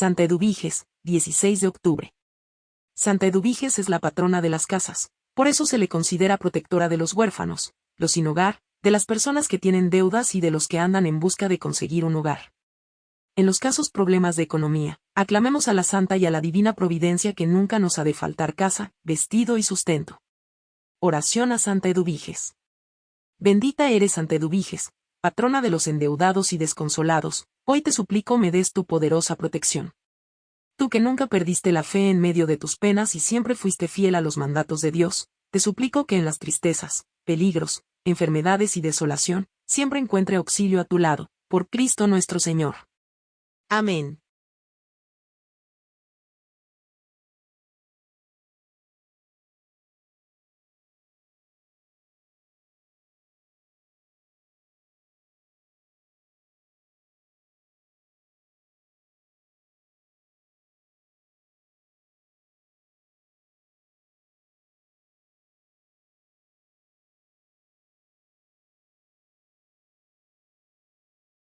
Santa Eduviges, 16 de octubre. Santa Eduviges es la patrona de las casas, por eso se le considera protectora de los huérfanos, los sin hogar, de las personas que tienen deudas y de los que andan en busca de conseguir un hogar. En los casos problemas de economía, aclamemos a la Santa y a la Divina Providencia que nunca nos ha de faltar casa, vestido y sustento. Oración a Santa Eduviges. Bendita eres Santa Eduviges, patrona de los endeudados y desconsolados, hoy te suplico me des tu poderosa protección. Tú que nunca perdiste la fe en medio de tus penas y siempre fuiste fiel a los mandatos de Dios, te suplico que en las tristezas, peligros, enfermedades y desolación, siempre encuentre auxilio a tu lado, por Cristo nuestro Señor. Amén.